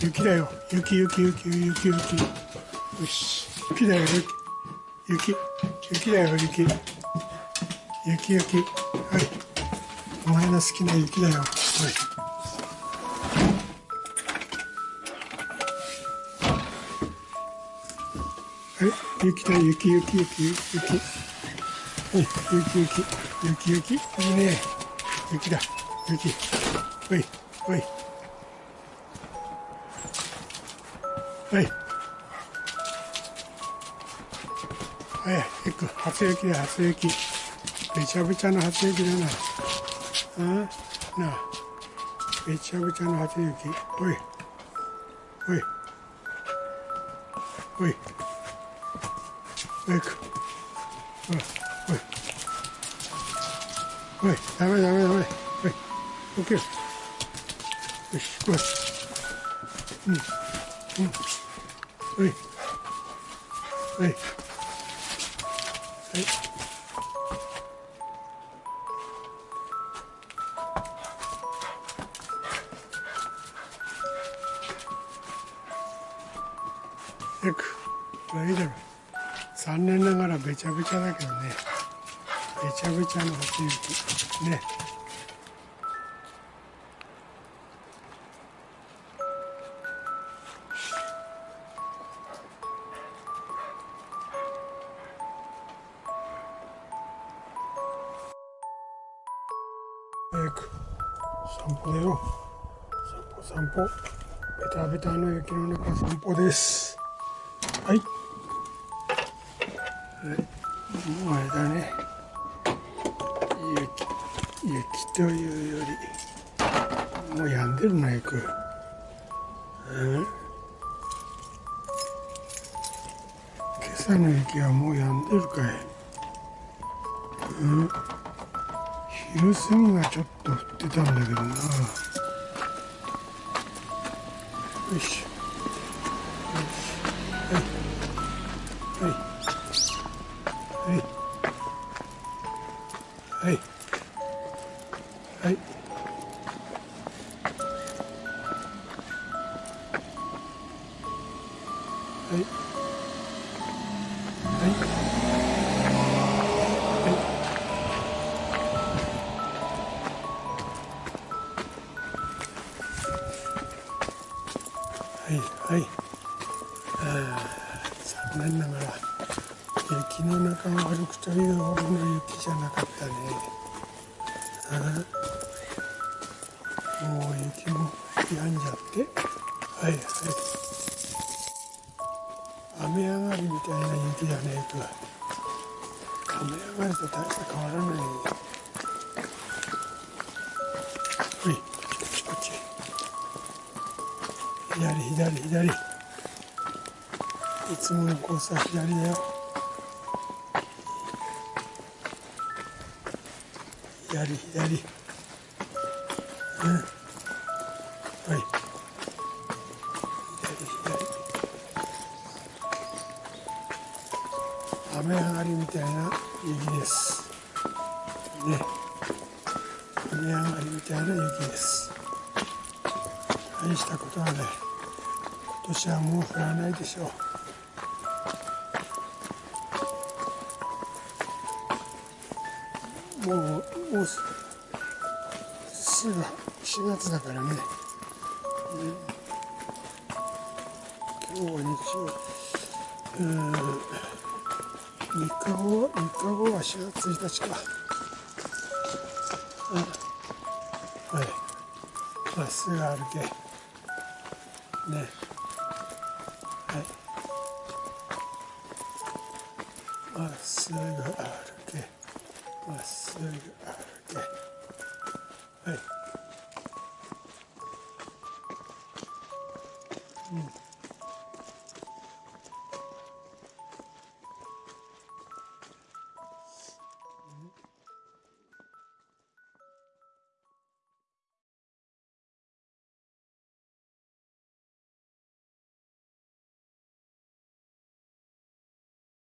雪だよ。雪雪雪雪雪。よし雪だよ雪。雪だよ雪。雪雪。はい。お前の好きな雪だよ。はい。はい。雪だ雪雪雪雪。はい。雪雪雪雪。いいね。雪だ雪。おい。おい。はい。はい行く。初雪だ初雪。べちゃべちゃの初雪だな。あなあ。べちゃべちゃの初雪。おい。おい。おい。おいく。おい。おい。おいダメダメダメ。おい。オッケーよし来い。うん。うん。はい。はい。はい。よく、これいいだろ。残念ながらべちゃべちゃだけどね。べちゃべちゃの初雪。ね。早く。散歩だよ。散歩散歩。ベタベタの雪の中散歩です。はい。はい。もうあれだね。雪雪というよりもう止んでるなよく。うん。今朝の雪はもう止んでるかい。うん。昼過ぎがちょっと降ってたんだけどなよしよしはいはいはいはいはいはいはい。あ残念ながら雪の中を歩くというほどの雪じゃなかったね。もう雪も止んじゃって。はいはい。雨上がりみたいな雪だね雨上がりと大して変わらない。はい。左左左。いつものコースは左だよ。左左。うん。はい。左左。雨上がりみたいな雪です。ね。雨上がりみたいな雪です。大したことはない。今年はもう降らないでしょう。もうもうすぐ4月だからね、ね、今日は日曜うん3日後3日後は4月1日か。はい。まっすぐ歩け。ね。まっすぐ歩けまっすぐ歩け。はい、うん。